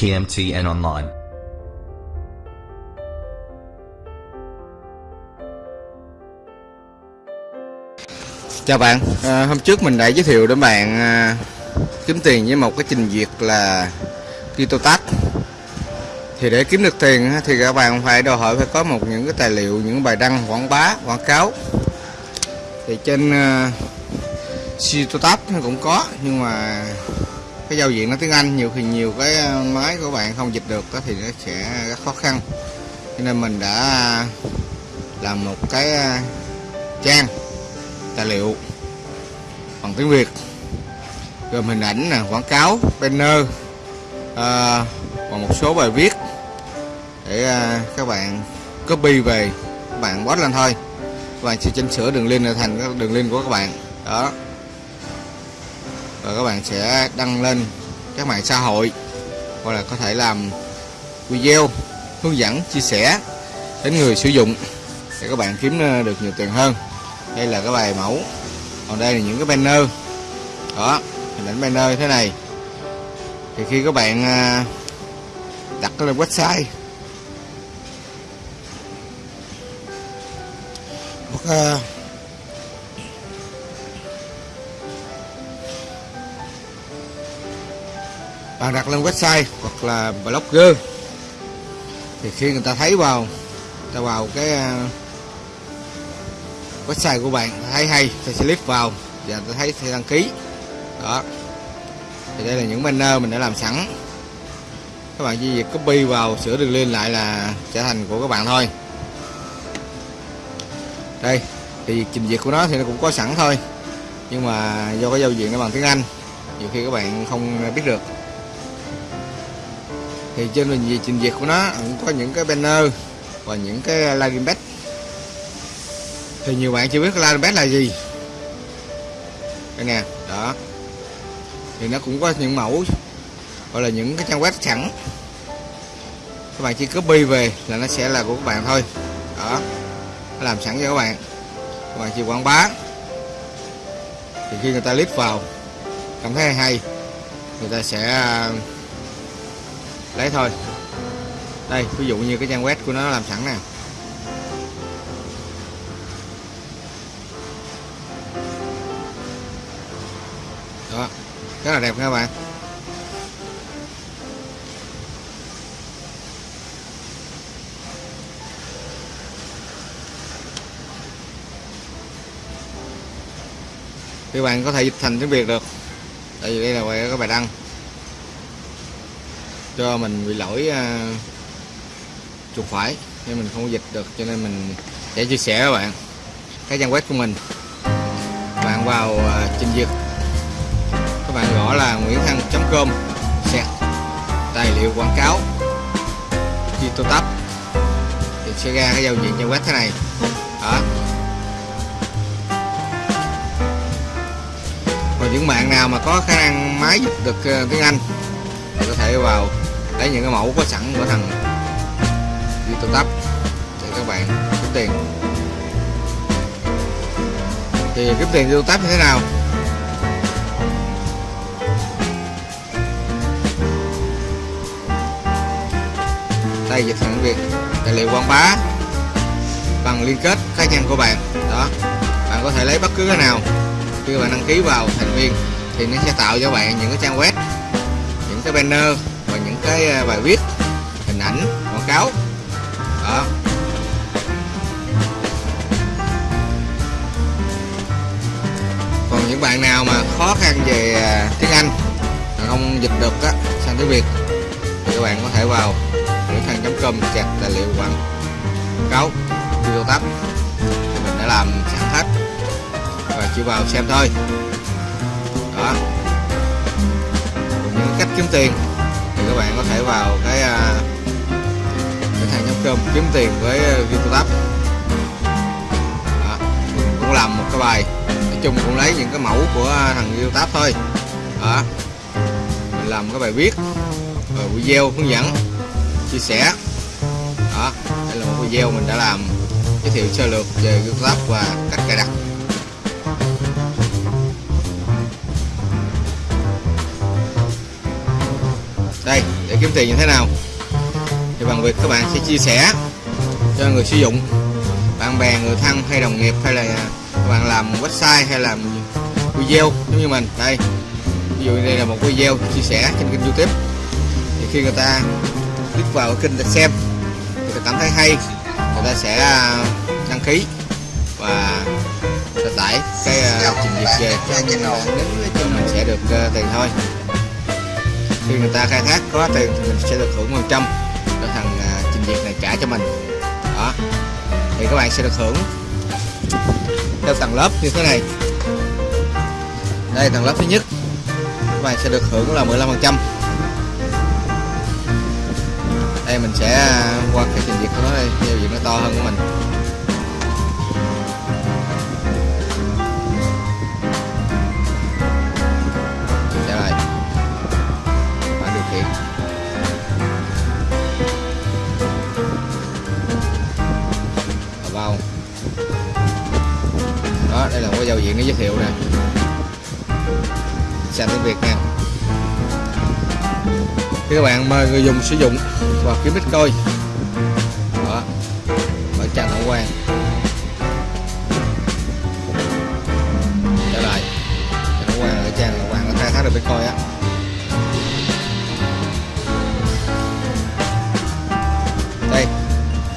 KMT and online. Chào bạn, à, hôm trước mình đã giới thiệu đến bạn à, kiếm tiền với một cái trình duyệt là KitoTax thì để kiếm được tiền thì các bạn phải đòi hỏi phải có một những cái tài liệu những bài đăng quảng bá quảng cáo. Thì trên à, uh, KitoTax nó cũng có nhưng mà cái giao diện nó tiếng Anh nhiều khi nhiều cái ờ, máy của bạn không dịch được đó thì nó sẽ rất khó khăn. Cho nên mình đã làm một cái ờ, trang tài liệu bằng tiếng Việt gồm hình ảnh nè quảng cáo banner à, và một số bài viết để à, các bạn copy về các bạn post lên thôi. Và sẽ chỉnh sửa đường link thành đường link của các bạn. Đó rồi các bạn sẽ đăng lên các mạng xã hội, hoặc là có thể làm video, hướng dẫn, chia sẻ đến người sử dụng để các bạn kiếm ờ, được nhiều tiền hơn. Đây là cái bài mẫu. Còn đây là những cái banner. Đó hình ảnh banner thế này. Thì khi các bạn ờ, đặt lên website, hoặc ờ, bạn đặt lên website hoặc là blogger. Thì khi người ta thấy vào, người ta vào cái à, website của bạn, thấy hay, thì sẽ click vào và ta thấy, sẽ đăng ký. Đó. Thì đây là những banner mình đã làm sẵn. Các bạn chỉ việc copy vào, sửa đường link lại là trở thành của các bạn thôi. Đây, thì việc trình duyệt của nó thì nó cũng có sẵn thôi. Nhưng mà do cái giao diện nó bằng tiếng Anh, nhiều khi các bạn không biết được thì trên mình trình duyệt của nó, cũng có những cái banner và những cái landing page thì nhiều bạn chưa biết landing page là gì. Đây nè, đó. Thì nó cũng có những mẫu, gọi là những cái trang web sẵn. Các bạn chỉ copy về là nó sẽ là của các bạn thôi. Đó, nó làm sẵn cho các bạn. Các bạn chỉ quảng bá. Thì khi người ta click vào, cảm thấy hay, người ta sẽ lấy thôi. Đây, ví dụ như cái trang web của nó làm sẵn nè. Đó, rất là đẹp các bạn. Các bạn có thể dịch thành tiếng Việt được. Tại vì đây là các bài đăng cho mình bị lỗi à, uh, chuột phải nên mình không dịch được cho nên mình sẽ chia sẻ các bạn cái trang web của mình. Bạn vào uh, trình duyệt. Các bạn gõ là nguyễn thăng.com sẹt tài liệu quảng cáo youtube thì sẽ ra cái giao diện trang web thế này. Đó. Còn những bạn nào mà có khả năng máy dịch được à, tiếng Anh thì có thể vào lấy những cái mẫu có sẵn của thằng youtube tab để các bạn kiếm tiền. Thì kiếm tiền youtube tab như thế nào? Đây dịch thành việt tài liệu quảng bá bằng liên kết cá nhân của bạn. Đó, bạn có thể lấy bất cứ cái nào. Khi bạn đăng ký vào thành viên thì nó sẽ tạo cho bạn những cái trang web, những cái banner cái à, bài viết, hình ảnh, quảng cáo. Đó. Còn những bạn nào mà khó khăn về à, tiếng Anh không dịch được á, sang tiếng Việt, thì các bạn có thể vào nguyễn thăng.com chặt tài liệu quảng cáo video tab. Thì mình đã làm sẵn hết và chỉ vào xem thôi. Đó. Những cách kiếm tiền thì các bạn có thể vào cái à, cái nguyễn thăng.com kiếm tiền với à, video đó. mình cũng làm một cái bài. Nói chung cũng lấy những cái mẫu của à, thằng video thôi. Đó, mình làm cái bài viết, rồi video hướng dẫn, chia sẻ. Đó, đây là một video mình đã làm, giới thiệu sơ lược về GitLab và cách cài đặt. Để kiếm tiền như thế nào. Thì bằng việc các bạn sẽ chia sẻ cho người sử dụng bạn bè người thân hay đồng nghiệp hay là các bạn làm website hay làm video giống như mình. Đây ví dụ đây là một video chia sẻ trên kênh youtube. Thì khi người ta click vào kênh để xem thì người cảm thấy hay người ta sẽ à, đăng ký và sẽ tải cái uh, trình duyệt về. Cho mình sẽ được uh, tiền thôi khi người ta khai thác có tiền thì mình sẽ được hưởng phần trăm. Cho thằng uh, trình duyệt này trả cho mình. Đó. Thì các bạn sẽ được hưởng theo tầng lớp như thế này. Đây tầng lớp thứ nhất. Các bạn sẽ được hưởng là 15 phần trăm. Đây mình sẽ à, qua cái trình duyệt của nó đây giao diện nó to hơn của mình. Sàn tiếng việt nha thì các bạn mời người dùng sử dụng và kiếm bitcoin đó ở trang tổng quan trở lại trang tổng quan ở trang tổng quan có khai thác được bitcoin á. Đây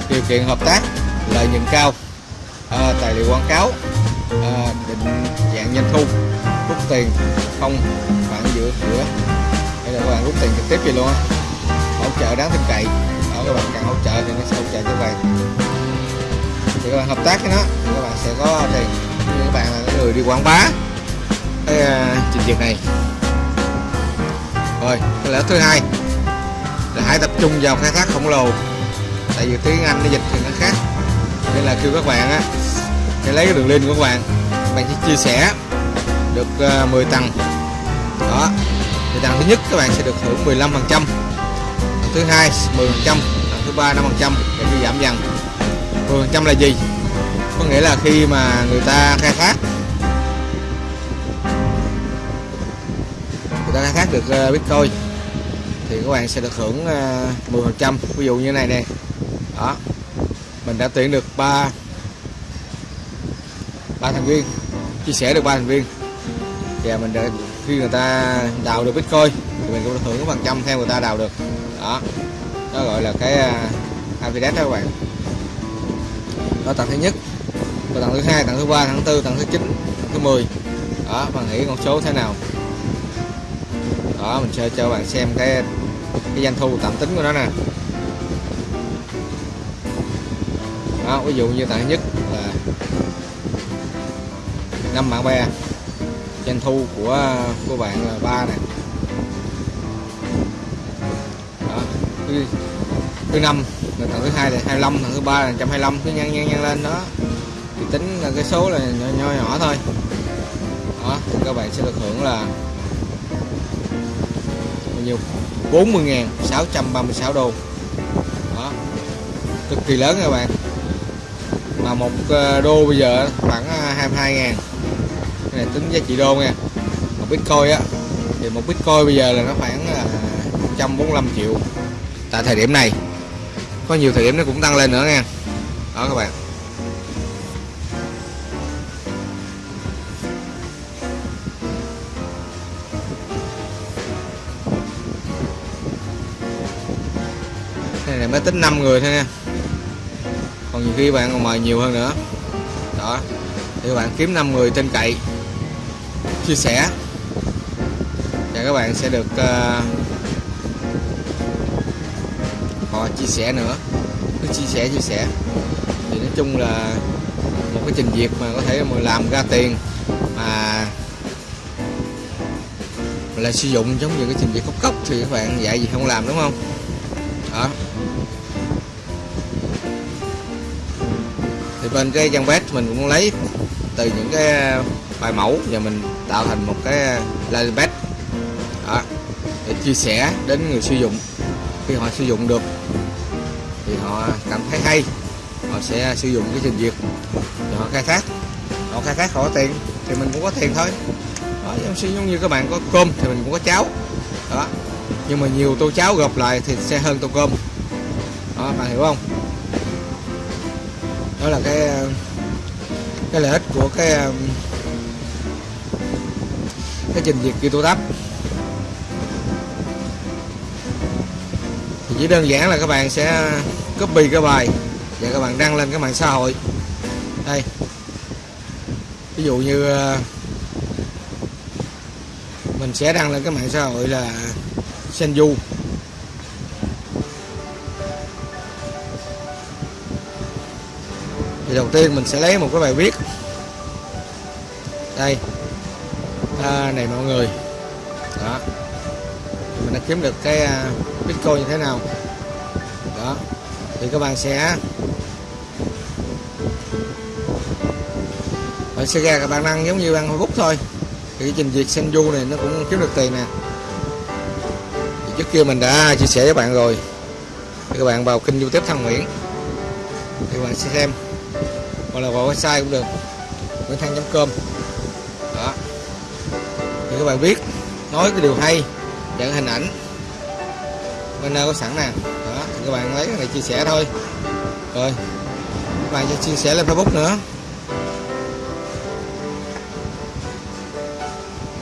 điều kiện hợp tác lợi nhuận cao à, tài liệu quảng cáo à, định dạng doanh thu tiền. Không khoảng giữa giữa đây là các bạn rút tiền trực tiếp gì luôn á. Hỗ trợ đáng tin cậy. Đó các bạn cần hỗ trợ thì nó sẽ hỗ trợ cho các bạn. Thì các bạn hợp tác với nó thì các bạn sẽ có tiền. Như các bạn là người đi quảng bá. Cái uh, trình duyệt này. Rồi cái lợi thứ hai. Là hãy tập trung vào khai thác khổng lồ. Tại vì tiếng anh nó dịch thì nó khác. Nên là kêu các bạn á sẽ lấy cái đường link của các bạn. Các bạn sẽ chia sẻ được ờ, 10 tầng. Đó thì tầng thứ nhất các bạn sẽ được hưởng 15 phần trăm. Tầng thứ hai 10 phần trăm. Tầng thứ ba 5 phần trăm để đi giảm dần. 10 phần trăm là gì? Có nghĩa là khi mà người ta khai thác, người ta khai thác được ờ, bitcoin thì các bạn sẽ được hưởng ờ, 10 phần trăm. Ví dụ như này nè. Đó, mình đã tuyển được ba ba thành viên, chia sẻ được ba thành viên và mình đã khi người ta đào được bitcoin thì mình cũng được hưởng phần trăm theo người ta đào được. Đó. Đó gọi là cái à, uh, affiliate đó các bạn. Đó tầng thứ nhất. Và tầng thứ hai tầng thứ ba tầng thứ tư tầng thứ chín thứ 10 đó bạn nghĩ con số thế nào? Đó mình sẽ cho bạn xem cái cái doanh thu tạm tính của nó nè. Đó ví dụ như tầng thứ nhất là năm bạn bè doanh thu của của bạn là ba nè. Đó thứ, thứ năm là tầng thứ hai là 25 tầng thứ ba là 125 cứ nhân nhân nhân lên đó. Thì tính là cái số là nhỏ nhỏ, nhỏ thôi. Đó thì các bạn sẽ được hưởng là bao nhiêu? 40.636 đô. Đó cực kỳ lớn các bạn. Mà một ờ, đô bây giờ khoảng ờ, 22 ngàn cái này tính giá trị đô nha một bitcoin á, thì một bitcoin bây giờ là nó khoảng là 145 triệu. Tại thời điểm này, có nhiều thời điểm nó cũng tăng lên nữa nha. Đó các bạn. Cái này mới tính 5 người thôi nha. Còn nhiều khi bạn còn mời nhiều hơn nữa. Đó, thì các bạn kiếm 5 người tin cậy chia sẻ. Và các bạn sẽ được uh, họ chia sẻ nữa. Cứ chia sẻ chia sẻ. Thì nói chung là một cái trình duyệt mà có thể mà làm ra tiền mà là sử dụng giống như cái trình duyệt cốc cốc thì các bạn dạy gì không làm đúng không? Đó. Thì bên cái trang web mình cũng lấy từ những cái bài mẫu và mình tạo thành một cái uh, landing page đó, để chia sẻ đến người sử dụng. Khi họ sử dụng được thì họ cảm thấy hay. Họ sẽ sử dụng cái trình duyệt. Họ khai thác. Họ khai thác họ có tiền thì mình cũng có tiền thôi. Đó, giống như các bạn có cơm thì mình cũng có cháo. Đó. Nhưng mà nhiều tô cháo gộp lại thì sẽ hơn tô cơm. Đó bạn hiểu không? Đó là cái cái lợi ích của cái um, cái trình duyệt ghi tô tắp thì chỉ đơn giản là các bạn sẽ copy cái bài và các bạn đăng lên cái mạng xã hội. Đây. Ví dụ như ờ, mình sẽ đăng lên cái mạng xã hội là Senju. Thì đầu tiên mình sẽ lấy một cái bài viết. Đây à, này mọi người. Đó. Mình đã kiếm được cái à, bitcoin như thế nào. Đó. Thì các bạn sẽ bạn sẽ ra các bạn đăng giống như ăn Facebook thôi. Thì cái trình duyệt Senju này nó cũng kiếm được tiền nè. Thì trước kia mình đã chia sẻ với bạn rồi. Thì các bạn vào kênh youtube Thăng Nguyễn. Thì các bạn sẽ xem. Hoặc là vào website cũng được. Nguyễn thăng.com đó thì các bạn biết, nói cái điều hay dẫn hình ảnh. Bên có sẵn nè. Đó, thì các bạn lấy cái này chia sẻ thôi. Rồi, các bạn cho chia sẻ lên facebook nữa.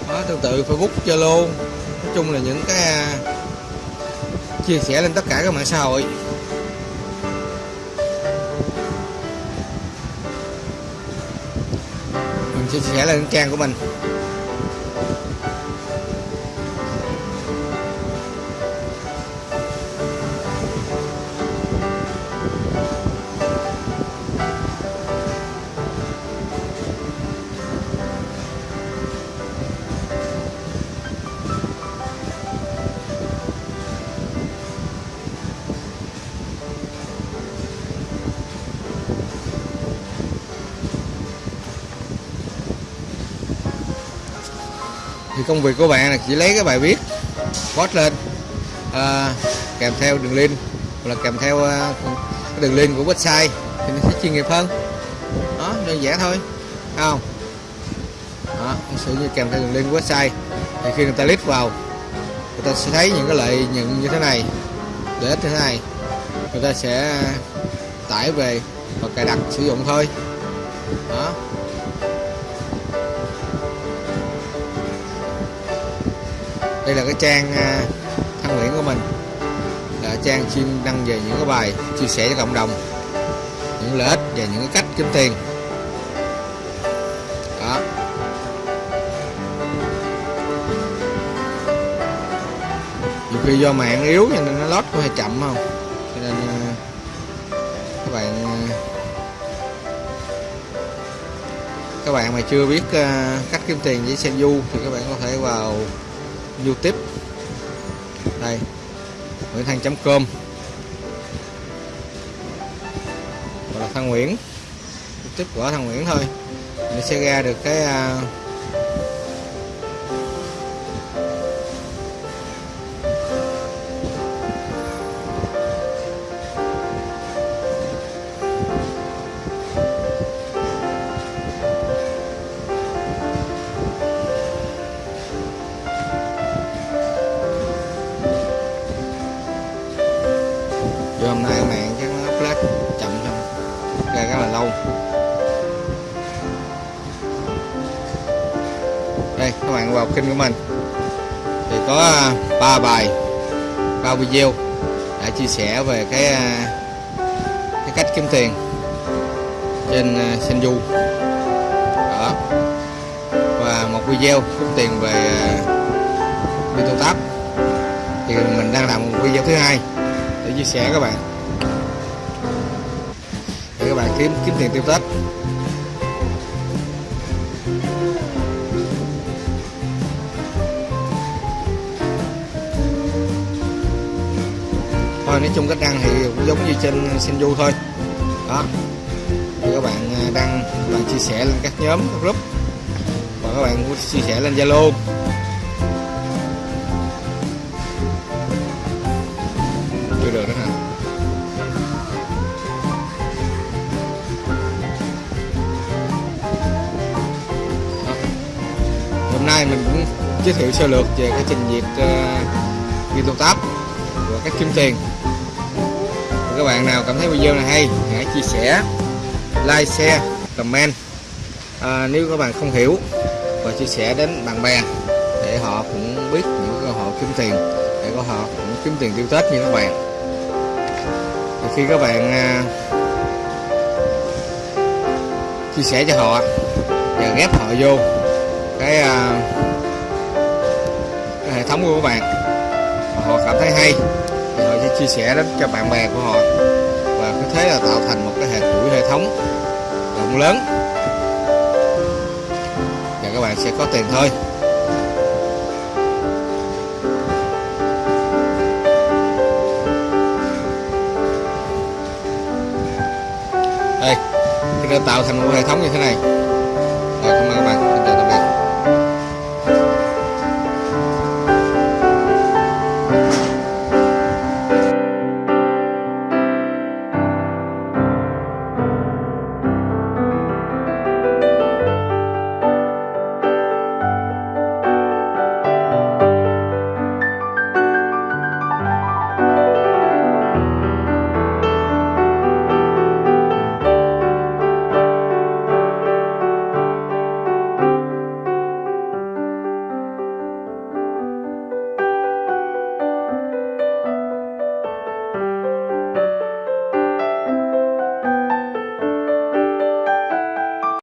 Đó tương tự facebook, zalo, nói chung là những cái à, chia sẻ lên tất cả các mạng xã hội. Mình chia sẻ lên trang của mình. Công việc của bạn là chỉ lấy cái bài viết post lên à, kèm theo đường link hoặc là kèm theo uh, cái đường link của website thì nó sẽ chuyên nghiệp hơn. Đó đơn giản thôi Thấy không? Đó sử như kèm theo đường link của website. Thì khi người ta click vào người ta sẽ thấy những cái lợi nhuận như thế này lợi ích như thế này. Người ta sẽ tải về và cài đặt sử dụng thôi. Đó. Đây là cái trang à, thăng nguyễn của mình. Là trang chuyên đăng về những cái bài chia sẻ cho cộng đồng, những lợi ích và những cái cách kiếm tiền. Đó. Nhiều khi do mạng yếu cho nên nó lót có hơi chậm không? Cho nên à, các bạn à, các bạn mà chưa biết cách kiếm tiền với Senju thì các bạn có thể vào youtube. Đây. Nguyễn thanh.com hoặc là thăng nguyễn. Youtube của thăng nguyễn thôi. Mình sẽ ra được cái uh, kênh của mình. Thì có à, ba bài, ba video đã chia sẻ về cái à, cái cách kiếm tiền trên à, Senju đó. Và một video kiếm tiền về video tab thì mình đang làm một video thứ hai để chia sẻ các bạn. Để các bạn kiếm kiếm tiền tiêu tết. Nói chung cách đăng thì cũng giống như trên Senju thôi. Đó. Thì các bạn à, đăng và bạn chia sẻ lên các nhóm các group. Và các bạn cũng chia sẻ lên Zalo. Chưa được đó hả? Đó. hôm nay mình cũng giới thiệu sơ lược về cái trình duyệt uh, YouTube và cách kiếm tiền các bạn nào cảm thấy video này hay hãy chia sẻ like share comment. À, nếu các bạn không hiểu và chia sẻ đến bạn bè để họ cũng biết những cơ hội kiếm tiền để có họ cũng kiếm tiền tiêu tết như các bạn. Thì khi các bạn à, chia sẻ cho họ và ghép họ vô cái, à, cái hệ thống của các bạn họ cảm thấy hay sẽ chia sẻ đến cho bạn bè của họ. Và cứ thế là tạo thành một cái hệ chuỗi hệ thống rộng lớn. Và các bạn sẽ có tiền thôi. Đây, thì đã tạo thành một hệ thống như thế này.